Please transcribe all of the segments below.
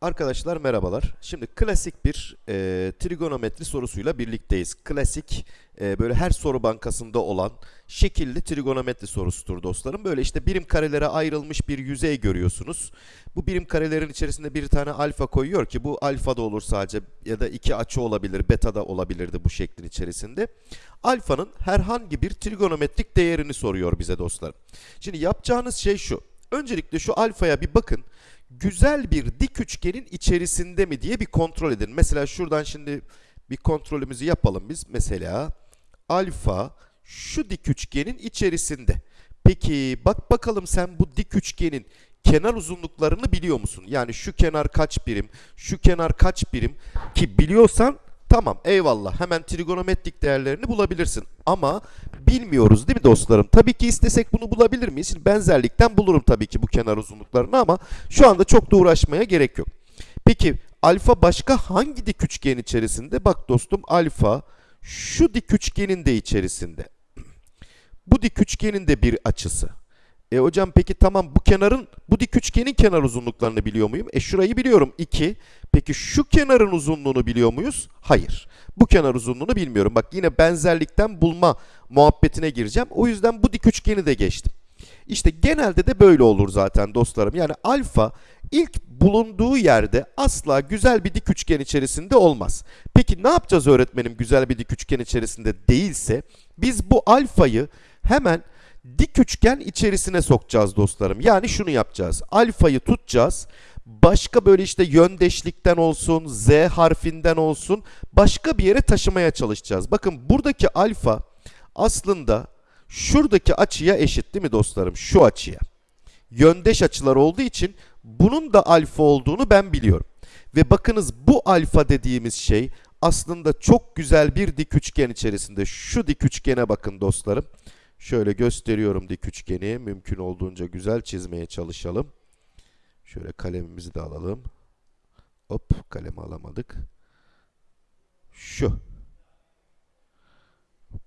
Arkadaşlar merhabalar. Şimdi klasik bir e, trigonometri sorusuyla birlikteyiz. Klasik e, böyle her soru bankasında olan şekilli trigonometri sorusudur dostlarım. Böyle işte birim karelere ayrılmış bir yüzey görüyorsunuz. Bu birim karelerin içerisinde bir tane alfa koyuyor ki bu alfa da olur sadece ya da iki açı olabilir, beta da olabilirdi bu şeklin içerisinde. Alfanın herhangi bir trigonometrik değerini soruyor bize dostlarım. Şimdi yapacağınız şey şu. Öncelikle şu alfaya bir bakın güzel bir dik üçgenin içerisinde mi diye bir kontrol edin. Mesela şuradan şimdi bir kontrolümüzü yapalım biz. Mesela alfa şu dik üçgenin içerisinde. Peki bak bakalım sen bu dik üçgenin kenar uzunluklarını biliyor musun? Yani şu kenar kaç birim, şu kenar kaç birim ki biliyorsan Tamam eyvallah hemen trigonometrik değerlerini bulabilirsin ama bilmiyoruz değil mi dostlarım? Tabii ki istesek bunu bulabilir miyiz? Şimdi benzerlikten bulurum tabii ki bu kenar uzunluklarını ama şu anda çok da uğraşmaya gerek yok. Peki alfa başka hangi dik üçgen içerisinde? Bak dostum alfa şu dik üçgenin de içerisinde. Bu dik üçgenin de bir açısı. E hocam peki tamam bu kenarın, bu dik üçgenin kenar uzunluklarını biliyor muyum? E şurayı biliyorum 2. Peki şu kenarın uzunluğunu biliyor muyuz? Hayır. Bu kenar uzunluğunu bilmiyorum. Bak yine benzerlikten bulma muhabbetine gireceğim. O yüzden bu dik üçgeni de geçtim. İşte genelde de böyle olur zaten dostlarım. Yani alfa ilk bulunduğu yerde asla güzel bir dik üçgen içerisinde olmaz. Peki ne yapacağız öğretmenim güzel bir dik üçgen içerisinde değilse? Biz bu alfayı hemen dik üçgen içerisine sokacağız dostlarım. Yani şunu yapacağız. Alfayı tutacağız. Başka böyle işte yöndeşlikten olsun, z harfinden olsun başka bir yere taşımaya çalışacağız. Bakın buradaki alfa aslında şuradaki açıya eşit değil mi dostlarım? Şu açıya. Yöndeş açılar olduğu için bunun da alfa olduğunu ben biliyorum. Ve bakınız bu alfa dediğimiz şey aslında çok güzel bir dik üçgen içerisinde. Şu dik üçgene bakın dostlarım. Şöyle gösteriyorum dik üçgeni. Mümkün olduğunca güzel çizmeye çalışalım. Şöyle kalemimizi de alalım. Hop kalemi alamadık. Şu.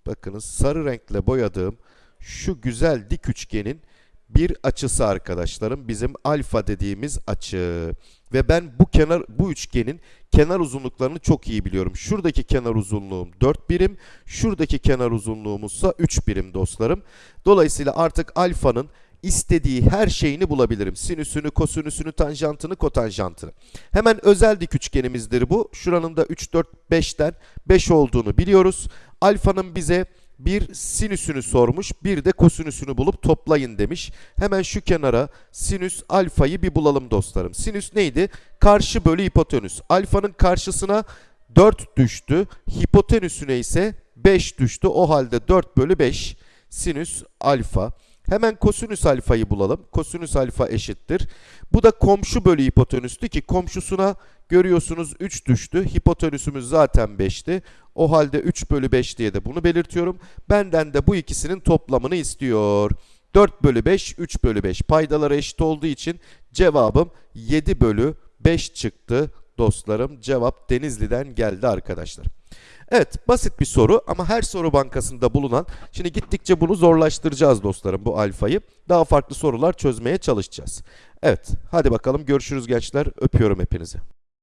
Bakınız sarı renkle boyadığım şu güzel dik üçgenin bir açısı arkadaşlarım bizim alfa dediğimiz açı. Ve ben bu kenar bu üçgenin kenar uzunluklarını çok iyi biliyorum. Şuradaki kenar uzunluğum 4 birim, şuradaki kenar uzunluğumuzsa 3 birim dostlarım. Dolayısıyla artık alfanın istediği her şeyini bulabilirim. Sinüsünü, kosinüsünü, tanjantını, kotanjantını. Hemen özel dik üçgenimizdir bu. Şuranın da 3, 4, 5'ten 5 olduğunu biliyoruz. Alfanın bize bir sinüsünü sormuş, bir de kosinüsünü bulup toplayın demiş. Hemen şu kenara sinüs alfayı bir bulalım dostlarım. Sinüs neydi? Karşı bölü hipotenüs. Alfanın karşısına 4 düştü, hipotenüsüne ise 5 düştü. O halde 4 bölü 5 sinüs alfa. Hemen kosinüs alfayı bulalım. Kosinüs alfa eşittir. Bu da komşu bölü hipotenüstü ki komşusuna görüyorsunuz 3 düştü. Hipotenüsümüz zaten 5'ti. O halde 3 bölü 5 diye de bunu belirtiyorum. Benden de bu ikisinin toplamını istiyor. 4 bölü 5, 3 bölü 5. Paydaları eşit olduğu için cevabım 7 bölü 5 çıktı dostlarım. Cevap Denizli'den geldi arkadaşlar. Evet basit bir soru ama her soru bankasında bulunan, şimdi gittikçe bunu zorlaştıracağız dostlarım bu alfayı. Daha farklı sorular çözmeye çalışacağız. Evet hadi bakalım görüşürüz gençler öpüyorum hepinizi.